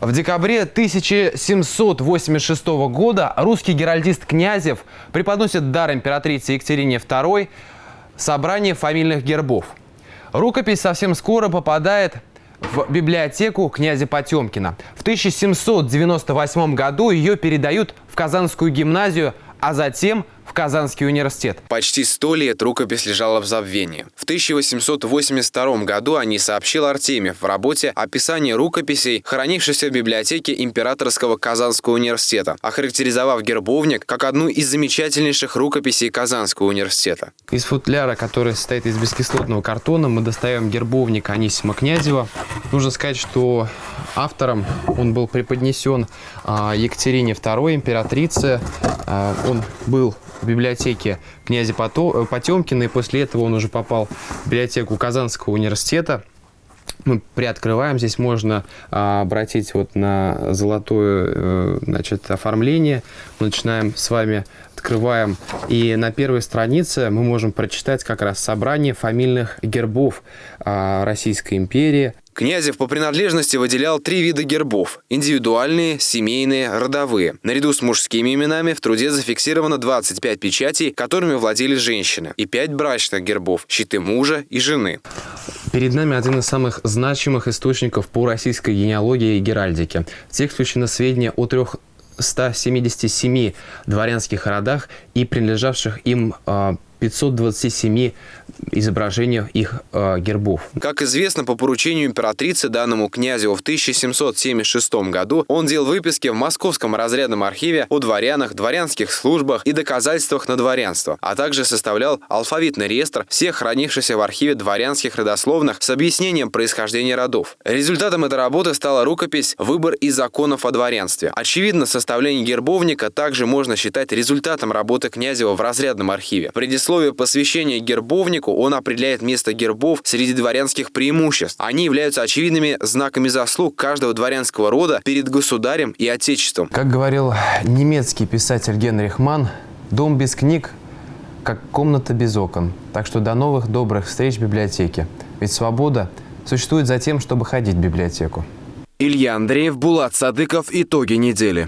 В декабре 1786 года русский геральдист Князев преподносит дар императрице Екатерине II собрание фамильных гербов. Рукопись совсем скоро попадает в библиотеку князя Потемкина. В 1798 году ее передают в Казанскую гимназию, а затем в Казанский университет. Почти сто лет рукопись лежала в забвении. В 1882 году о ней сообщил Артемьев в работе «Описание рукописей, хранившихся в библиотеке Императорского Казанского университета», охарактеризовав гербовник как одну из замечательнейших рукописей Казанского университета. Из футляра, который состоит из бескислотного картона, мы достаем гербовник Анисима Князева. Нужно сказать, что автором он был преподнесен а, Екатерине II, императрице. А, он был в библиотеке князя э, Потемкина, и после этого он уже попал в библиотеку Казанского университета. Мы приоткрываем, здесь можно а, обратить вот на золотое э, значит, оформление. Мы начинаем с вами, открываем, и на первой странице мы можем прочитать как раз собрание фамильных гербов а, Российской империи. Князев по принадлежности выделял три вида гербов – индивидуальные, семейные, родовые. Наряду с мужскими именами в труде зафиксировано 25 печатей, которыми владели женщины, и 5 брачных гербов – щиты мужа и жены. Перед нами один из самых значимых источников по российской генеалогии и геральдике. В тексте включено сведения о трех 177 дворянских родах и принадлежавших им а, 527 изображениях их э, гербов. Как известно, по поручению императрицы данному князю в 1776 году он делал выписки в Московском разрядном архиве о дворянах, дворянских службах и доказательствах на дворянство, а также составлял алфавитный реестр всех хранившихся в архиве дворянских родословных с объяснением происхождения родов. Результатом этой работы стала рукопись «Выбор из законов о дворянстве». Очевидно, составление гербовника также можно считать результатом работы Князева в разрядном архиве. Предисловие посвящения гербовнику он определяет место гербов среди дворянских преимуществ. Они являются очевидными знаками заслуг каждого дворянского рода перед государем и отечеством. Как говорил немецкий писатель Генрих Манн, дом без книг как комната без окон. Так что до новых добрых встреч в библиотеке. Ведь свобода существует за тем, чтобы ходить в библиотеку. Илья Андреев, Булат Садыков. Итоги недели.